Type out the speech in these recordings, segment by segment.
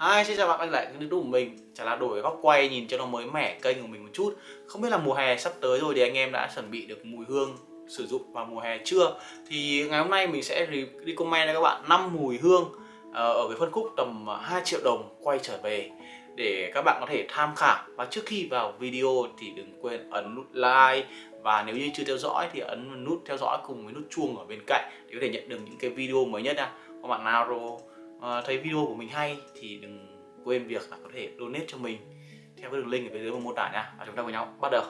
Hi, xin chào bạn quay lại kênh youtube của mình. Chả là đổi góc quay nhìn cho nó mới mẻ kênh của mình một chút. Không biết là mùa hè sắp tới rồi thì anh em đã chuẩn bị được mùi hương sử dụng vào mùa hè chưa? Thì ngày hôm nay mình sẽ recommend cho các bạn 5 mùi hương ờ, Ở cái phân khúc tầm ờ, 2 triệu đồng quay trở về Để các bạn có thể tham khảo. Và trước khi vào video thì đừng quên ấn nút like. Và nếu như chưa theo dõi thì ấn nút theo dõi cùng với nút chuông ở bên cạnh Để có thể nhận được những cái video mới nhất nha. Các bạn nào rồi? À, thấy video của mình hay thì đừng quên việc là có thể donate cho mình theo cái đường link ở phía dưới phần mô tả nha. Và chúng ta cùng nhau bắt đầu.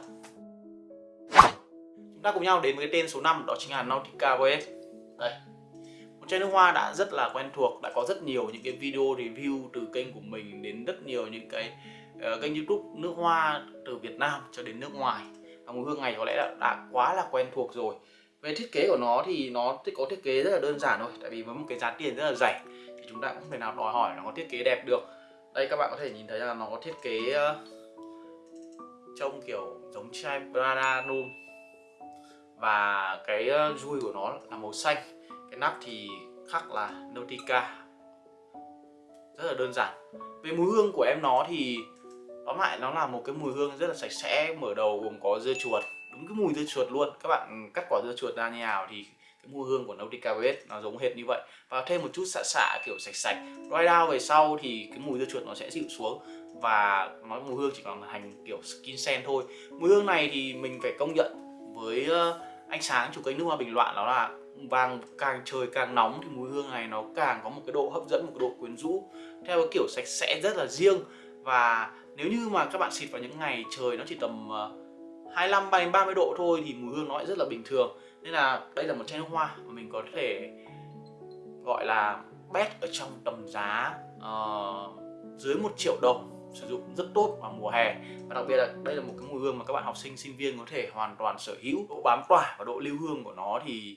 Chúng ta cùng nhau đến với cái tên số 5 đó chính là Nautica Voyage. Đây. Một chai nước hoa đã rất là quen thuộc đã có rất nhiều những cái video review từ kênh của mình đến rất nhiều những cái uh, kênh youtube nước hoa từ Việt Nam cho đến nước ngoài. Và mùi hương này có lẽ là đã quá là quen thuộc rồi. Về thiết kế của nó thì nó có thiết kế rất là đơn giản thôi tại vì với một cái giá tiền rất là rẻ chúng ta cũng không thể nào đòi hỏi nó có thiết kế đẹp được. Đây các bạn có thể nhìn thấy là nó có thiết kế ờ, trông kiểu giống chai Prada luôn và cái ờ, uh, dui của nó là màu xanh cái nắp thì khắc là Nautica. Rất là đơn giản. Về mùi hương của em nó thì tóm lại nó là một cái mùi hương rất là sạch sẽ mở đầu gồm có dưa chuột. Đúng cái mùi dưa chuột luôn. Các bạn cắt quả dưa chuột ra như nào thì mùi hương của Nautica Red nó giống hệt như vậy. Và thêm một chút xạ xạ kiểu sạch sạch. Dry down về sau thì cái mùi dưa chuột nó sẽ dịu xuống. Và nói mùi hương chỉ còn hành kiểu skin scent thôi. Mùi hương này thì mình phải công nhận với ờ, ánh sáng chủ kênh nước hoa bình loạn đó là vàng càng trời càng nóng thì mùi hương này nó càng có một cái độ hấp dẫn, một cái độ quyến rũ. Theo cái kiểu sạch sẽ rất là riêng. Và nếu như mà các bạn xịt vào những ngày trời nó chỉ tầm ờ, 25 30 độ thôi thì mùi hương nó lại rất là bình thường nên là đây là một chai nước hoa mà mình có thể gọi là best ở trong tầm giá uh, dưới một triệu đồng sử dụng rất tốt vào mùa hè. Và đặc biệt là đây là một cái mùi hương mà các bạn học sinh sinh viên có thể hoàn toàn sở hữu. Độ bám tỏa và độ lưu hương của nó thì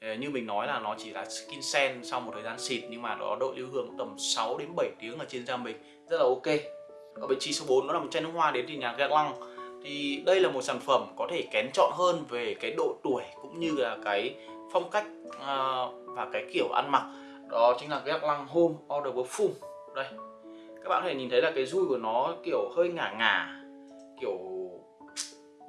ờ, như mình nói là nó chỉ là skin scent sau một thời gian xịt nhưng mà nó độ lưu hương tầm 6 đến 7 tiếng ở trên da mình rất là ok. Ở vị trí số 4 nó là một chai nước hoa đến từ nhà Guerlain thì đây là một sản phẩm có thể kén chọn hơn về cái độ tuổi cũng như là cái phong cách à, và cái kiểu ăn mặc. Đó chính là cái lăng home order perfume. Đây, các bạn có thể nhìn thấy là cái dui của nó kiểu hơi ngả ngả, kiểu,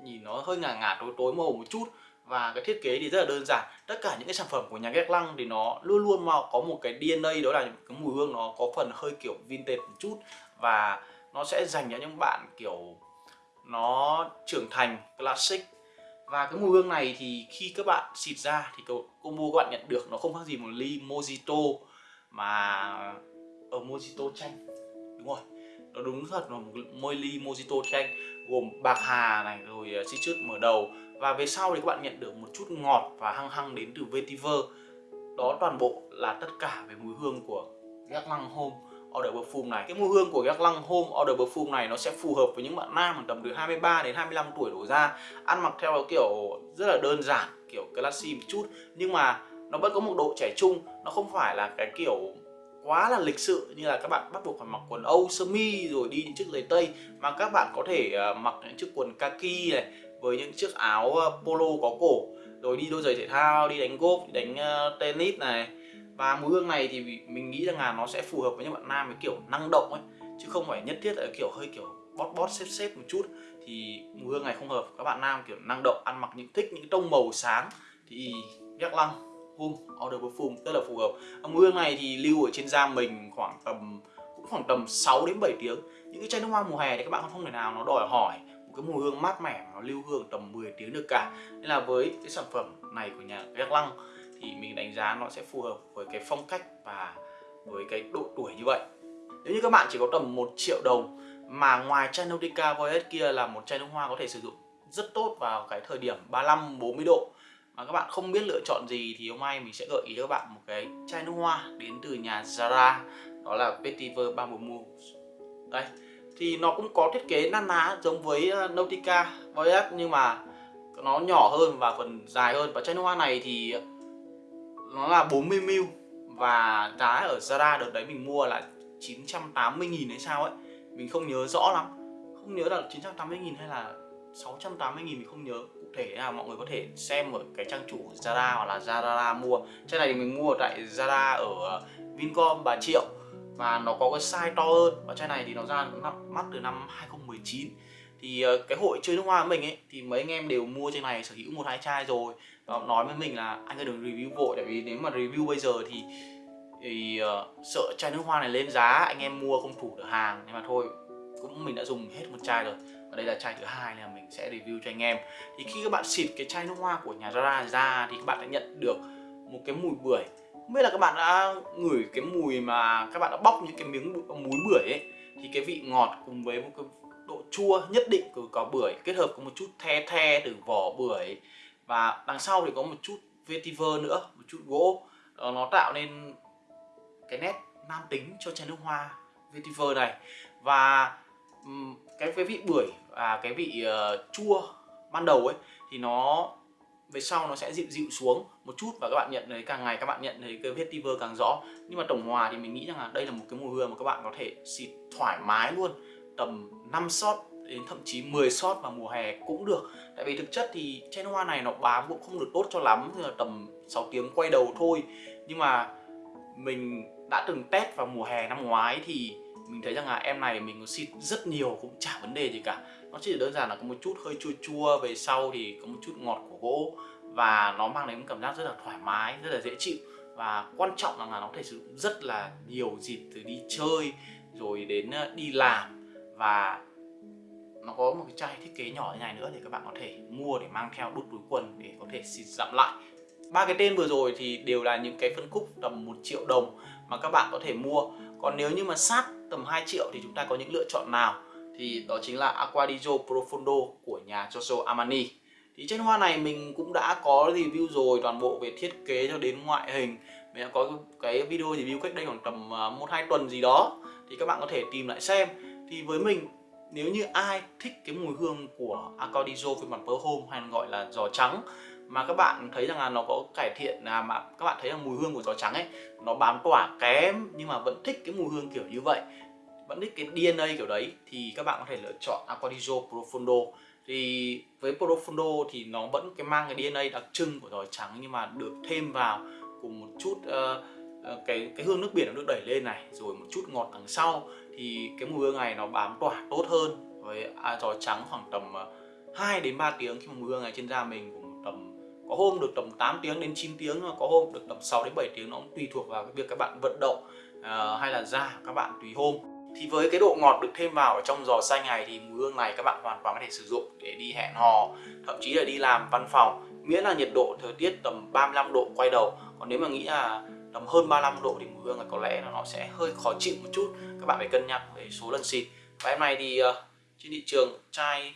nhìn nó hơi ngả ngả, tối tối màu một chút. Và cái thiết kế thì rất là đơn giản. Tất cả những cái sản phẩm của nhà ghét lăng thì nó luôn luôn mà có một cái DNA đó là cái mùi hương nó có phần hơi kiểu vintage một chút. Và nó sẽ dành cho những bạn kiểu nó trưởng thành classic. Và cái mùi hương này thì khi các bạn xịt ra thì combo các bạn nhận được nó không khác gì một ly mojito mà ở mojito chanh. Đúng rồi, nó đúng thật là một môi ly mojito chanh gồm bạc hà này, rồi ờ, citrus mở đầu. Và về sau thì các bạn nhận được một chút ngọt và hăng hăng đến từ vetiver. Đó toàn bộ là tất cả về mùi hương của Lăng Home order perfume này. Cái mùi hương của các lăng home order perfume này nó sẽ phù hợp với những bạn nam tầm từ 23 đến 25 tuổi đổ ra. Ăn mặc theo kiểu rất là đơn giản kiểu classy một chút nhưng mà nó vẫn có một độ trẻ trung. Nó không phải là cái kiểu quá là lịch sự như là các bạn bắt buộc phải mặc quần âu sơ mi rồi đi những chiếc giày tây mà các bạn có thể uh, mặc những chiếc quần kaki này với những chiếc áo ờ, polo có cổ rồi đi đôi giày thể thao đi đánh golf đi đánh uh, tennis này và mùi hương này thì mình nghĩ rằng là nó sẽ phù hợp với những bạn nam với kiểu năng động ấy, chứ không phải nhất thiết là kiểu hơi kiểu bót bót, xếp xếp một chút. Thì mùi hương này không hợp, các bạn nam kiểu năng động, ăn mặc những, thích những tông màu sáng. Thì Gác Lăng hum Order Perfume rất là phù hợp. Mùi hương này thì lưu ở trên da mình khoảng tầm, cũng khoảng tầm 6 đến 7 tiếng. Những cái chai nước hoa mùa hè thì các bạn không thể nào nó đòi hỏi một cái mùi hương mát mẻ nó lưu hương tầm 10 tiếng được cả. Nên là với cái sản phẩm này của nhà Gác Lăng thì mình đánh giá nó sẽ phù hợp với cái phong cách và với cái độ tuổi như vậy. Nếu như các bạn chỉ có tầm 1 triệu đồng mà ngoài chai Nautica Voyage kia là một chai nước hoa có thể sử dụng rất tốt vào cái thời điểm 35 40 độ mà các bạn không biết lựa chọn gì thì hôm nay mình sẽ gợi ý cho các bạn một cái chai nước hoa đến từ nhà Zara, đó là Vetiver Bamboo Mousse đây, thì nó cũng có thiết kế năn ná giống với ờ, Nautica Voyage nhưng mà nó nhỏ hơn và phần dài hơn. Và chai nước hoa này thì nó là 40ml và giá ở Zara đợt đấy mình mua là 980.000 hay sao ấy. Mình không nhớ rõ lắm. Không nhớ là 980.000 hay là 680.000 mình không nhớ cụ thể là mọi người có thể xem ở cái trang chủ Zara hoặc là Zara mua. Chai này thì mình mua tại Zara ở ờ, Vincom Bà Triệu. Và nó có cái size to hơn. Và chai này thì nó ra mắt từ năm 2019 thì ờ, cái hội chơi nước hoa của mình ấy thì mấy anh em đều mua chai này sở hữu một hai chai rồi. Và nói với mình là anh ơi đừng review vội tại vì nếu mà review bây giờ thì thì uh, sợ chai nước hoa này lên giá anh em mua không thủ được hàng. Nhưng mà thôi cũng mình đã dùng hết một chai rồi. Và đây là chai thứ hai là mình sẽ review cho anh em. Thì khi các bạn xịt cái chai nước hoa của nhà Zara ra thì các bạn đã nhận được một cái mùi bưởi. Không biết là các bạn đã ngửi cái mùi mà các bạn đã bóc những cái miếng muối bưởi ấy thì cái vị ngọt cùng với một cái độ chua nhất định của quả bưởi kết hợp có một chút the the từ vỏ bưởi. Và đằng sau thì có một chút vetiver nữa một chút gỗ. Ờ, nó tạo nên cái nét nam tính cho chai nước hoa vetiver này. Và cái cái vị bưởi và cái vị uh, chua ban đầu ấy thì nó về sau nó sẽ dịu dịu xuống một chút và các bạn nhận thấy càng ngày các bạn nhận thấy cái vetiver càng rõ. Nhưng mà tổng hòa thì mình nghĩ rằng là đây là một cái mùi hương mà các bạn có thể xịt thoải mái luôn tầm 5 shot đến thậm chí 10 shot vào mùa hè cũng được. Tại vì thực chất thì chai hoa này nó bám cũng không được tốt cho lắm là tầm 6 tiếng quay đầu thôi. Nhưng mà mình đã từng test vào mùa hè năm ngoái thì mình thấy rằng là em này mình có xịt rất nhiều, cũng chả vấn đề gì cả. Nó chỉ đơn giản là có một chút hơi chua chua, về sau thì có một chút ngọt của gỗ và nó mang đến một cảm giác rất là thoải mái, rất là dễ chịu. Và quan trọng là nó có thể sử dụng rất là nhiều dịp từ đi chơi, rồi đến ờ, đi làm và nó có một cái chai thiết kế nhỏ như này nữa để các bạn có thể mua để mang theo đút túi quần để có thể xịt dặm lại. Ba cái tên vừa rồi thì đều là những cái phân khúc tầm 1 triệu đồng mà các bạn có thể mua. Còn nếu như mà sát tầm 2 triệu thì chúng ta có những lựa chọn nào? Thì đó chính là Aquadigio Profondo của nhà Giorgio Armani. Thì trên hoa này mình cũng đã có review rồi, toàn bộ về thiết kế cho đến ngoại hình. Mình đã có cái video review cách đây khoảng tầm à, 1-2 tuần gì đó. Thì các bạn có thể tìm lại xem thì với mình nếu như ai thích cái mùi hương của Accordizo phiên bản Pearl Home hay gọi là giò trắng mà các bạn thấy rằng là nó có cải thiện là mà các bạn thấy là mùi hương của giò trắng ấy nó bám tỏa kém nhưng mà vẫn thích cái mùi hương kiểu như vậy vẫn thích cái DNA kiểu đấy thì các bạn có thể lựa chọn Accordizo Profondo thì với Profondo thì nó vẫn cái mang cái DNA đặc trưng của giò trắng nhưng mà được thêm vào cùng một chút uh, cái cái hương nước biển nó được đẩy lên này rồi một chút ngọt đằng sau thì cái mùi hương này nó bám tỏa tốt hơn với à, giò trắng khoảng tầm à, 2 đến 3 tiếng khi mà mùi hương này trên da mình cũng tầm có hôm được tầm 8 tiếng đến 9 tiếng có hôm được tầm 6 đến 7 tiếng nó cũng tùy thuộc vào cái việc các bạn vận động uh, hay là da các bạn tùy hôm. Thì với cái độ ngọt được thêm vào ở trong giò xanh này thì mùi hương này các bạn hoàn toàn có thể sử dụng để đi hẹn hò thậm chí là đi làm văn phòng miễn là nhiệt độ thời tiết tầm 35 độ quay đầu. Còn nếu mà nghĩ là tầm hơn 35 độ thì mùi hương là có lẽ là nó sẽ hơi khó chịu một chút. Các bạn phải cân nhắc về số lần xịt. Và em này thì uh, trên thị trường chai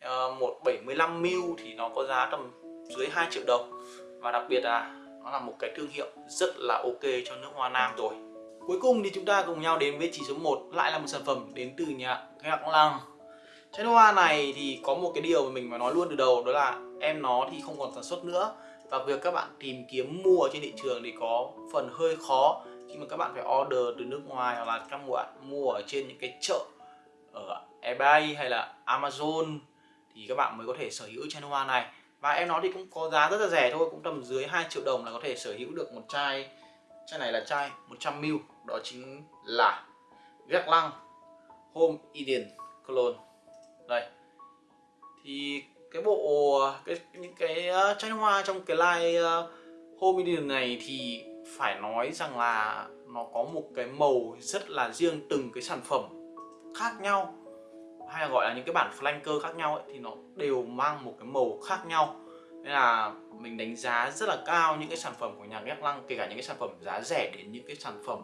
ờ, uh, 175ml thì nó có giá tầm dưới 2 triệu đồng. Và đặc biệt là nó là một cái thương hiệu rất là ok cho nước hoa nam rồi. Cuối cùng thì chúng ta cùng nhau đến với chỉ số 1 lại là một sản phẩm đến từ nhà Gạc Lăng chai nước hoa này thì có một cái điều mà mình phải nói luôn từ đầu đó là em nó thì không còn sản xuất nữa và việc các bạn tìm kiếm mua trên thị trường thì có phần hơi khó khi mà các bạn phải order từ nước ngoài hoặc là các bạn mua ở trên những cái chợ ở eBay hay là Amazon thì các bạn mới có thể sở hữu chai nước hoa này. Và em nó thì cũng có giá rất là rẻ thôi, cũng tầm dưới 2 triệu đồng là có thể sở hữu được một chai. Chai này là chai 100ml đó chính là Gác Lăng Home Eden Cologne. Đây. Thì cái bộ cái những cái ờ, tranh hoa trong cái line ờ, Home video này thì phải nói rằng là nó có một cái màu rất là riêng từng cái sản phẩm khác nhau hay là gọi là những cái bản flanker khác nhau ấy, thì nó đều mang một cái màu khác nhau. Nên là mình đánh giá rất là cao những cái sản phẩm của nhà ghép lăng kể cả những cái sản phẩm giá rẻ đến những cái sản phẩm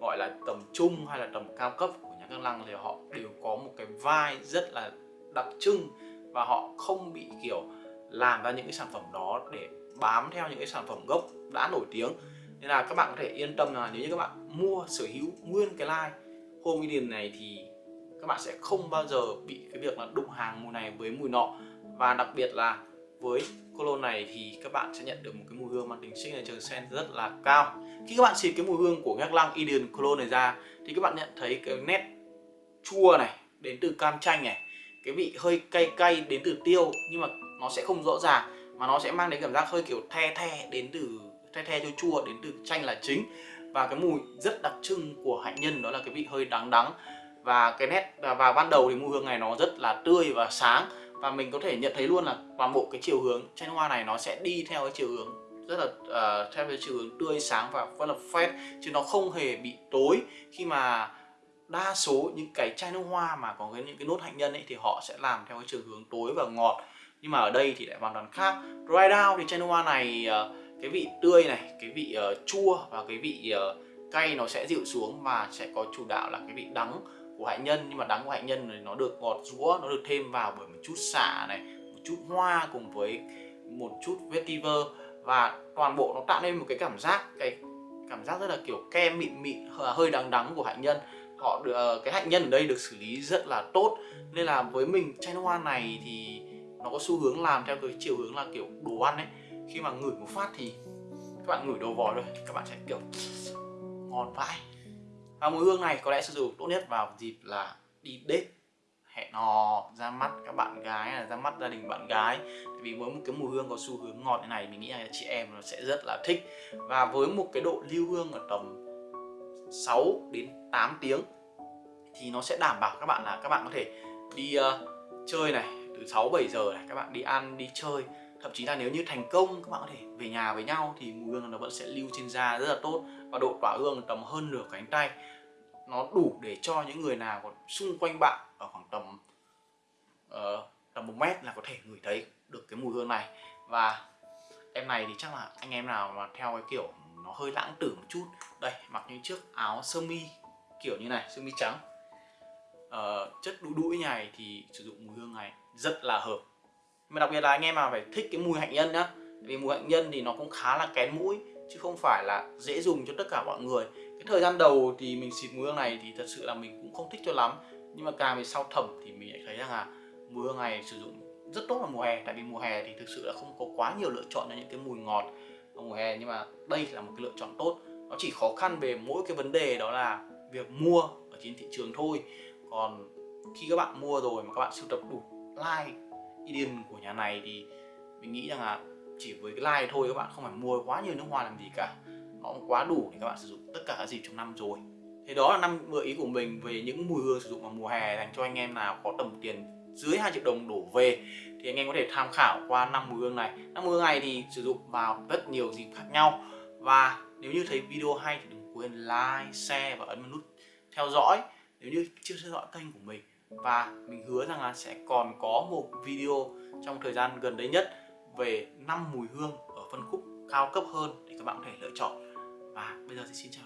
gọi là tầm trung hay là tầm cao cấp của nhà ghép lăng thì họ đều có một cái vai rất là đặc trưng và họ không bị, kiểu, làm ra những cái sản phẩm đó để bám theo những cái sản phẩm gốc đã nổi tiếng. Nên là các bạn có thể yên tâm là nếu như các bạn mua, sở hữu nguyên cái line Home Eden này thì các bạn sẽ không bao giờ bị cái việc là đụng hàng mùi này với mùi nọ. Và đặc biệt là với cologne này thì các bạn sẽ nhận được một cái mùi hương mang tính signature scent rất là cao. Khi các bạn xịt cái mùi hương của ngác Lăng Eden cologne này ra thì các bạn nhận thấy cái nét chua này đến từ cam chanh này cái vị hơi cay cay đến từ tiêu nhưng mà nó sẽ không rõ ràng mà nó sẽ mang đến cảm giác hơi kiểu the the đến từ the the chua chua đến từ chanh là chính. Và cái mùi rất đặc trưng của hạnh nhân đó là cái vị hơi đắng đắng. Và cái nét và ban đầu thì mùi hương này nó rất là tươi và sáng. Và mình có thể nhận thấy luôn là toàn bộ cái chiều hướng chanh hoa này nó sẽ đi theo cái chiều hướng rất là uh, theo cái chiều hướng tươi sáng và rất là fresh. Chứ nó không hề bị tối. Khi mà đa số những cái chai nước hoa mà có cái những cái nốt hạnh nhân ấy thì họ sẽ làm theo cái chiều hướng tối và ngọt. Nhưng mà ở đây thì lại hoàn toàn khác. Dry down thì chai nước hoa này ờ, cái vị tươi này cái vị uh, chua và cái vị uh, cay nó sẽ dịu xuống và sẽ có chủ đạo là cái vị đắng của hạnh nhân. Nhưng mà đắng của hạnh nhân này nó được ngọt rũa nó được thêm vào bởi một chút xả này một chút hoa cùng với một chút vetiver. Và toàn bộ nó tạo nên một cái cảm giác cái cảm giác rất là kiểu kem mịn mịn hơi đắng đắng của hạnh nhân họ được ờ, cái hạnh nhân ở đây được xử lý rất là tốt. Nên là với mình, chai nước hoa này thì nó có xu hướng làm theo cái chiều hướng là kiểu đồ ăn ấy. Khi mà ngửi một phát thì các bạn ngửi đồ vòi rồi các bạn sẽ kiểu ngon vãi. Và mùi hương này có lẽ sử dụng tốt nhất vào dịp là đi date hẹn hò, ra mắt các bạn gái là ra mắt gia đình bạn gái. Vì với một cái mùi hương có xu hướng ngọt như này, mình nghĩ là chị em nó sẽ rất là thích. Và với một cái độ lưu hương ở tầm 6 đến 8 tiếng thì nó sẽ đảm bảo các bạn là các bạn có thể đi uh, chơi này từ 6 7 giờ này các bạn đi ăn đi chơi. Thậm chí là nếu như thành công các bạn có thể về nhà với nhau thì mùi hương nó vẫn sẽ lưu trên da rất là tốt và độ tỏa hương tầm hơn nửa cánh tay. Nó đủ để cho những người nào còn xung quanh bạn ở khoảng tầm uh, tầm một mét là có thể ngửi thấy được cái mùi hương này. Và em này thì chắc là anh em nào mà theo cái kiểu nó hơi lãng tử một chút. Đây mặc những chiếc áo sơ mi kiểu như này sơ mi trắng. Uh, chất đũi đũi này thì sử dụng mùi hương này rất là hợp. Mà đặc biệt là anh em mà phải thích cái mùi hạnh nhân nhá. Vì mùi hạnh nhân thì nó cũng khá là kén mũi chứ không phải là dễ dùng cho tất cả mọi người. Cái thời gian đầu thì mình xịt mùi hương này thì thật sự là mình cũng không thích cho lắm. Nhưng mà càng về sau thẩm thì mình lại thấy rằng là mùi hương này sử dụng rất tốt vào mùa hè. Tại vì mùa hè thì thực sự là không có quá nhiều lựa chọn cho những cái mùi ngọt vào mùa hè, nhưng mà đây là một cái lựa chọn tốt. Nó chỉ khó khăn về mỗi cái vấn đề đó là việc mua ở trên thị trường thôi. Còn khi các bạn mua rồi mà các bạn sưu tập đủ like idiom của nhà này thì mình nghĩ rằng là chỉ với cái like thôi các bạn không phải mua quá nhiều nước hoa làm gì cả. Nó cũng quá đủ để các bạn sử dụng tất cả các dịp trong năm rồi. Thế đó là năm gợi ý của mình về những mùi hương sử dụng vào mùa hè dành cho anh em nào có tầm tiền dưới 2 triệu đồng đổ về. Thì anh em có thể tham khảo qua năm mùi hương này. Năm mùi hương này thì sử dụng vào rất nhiều dịp khác nhau. Và nếu như thấy video hay thì đừng quên like, share và ấn vào nút theo dõi nếu như chưa theo dõi kênh của mình. Và mình hứa rằng là sẽ còn có một video trong thời gian gần đây nhất về năm mùi hương ở phân khúc cao cấp hơn để các bạn có thể lựa chọn. Và bây giờ thì xin chào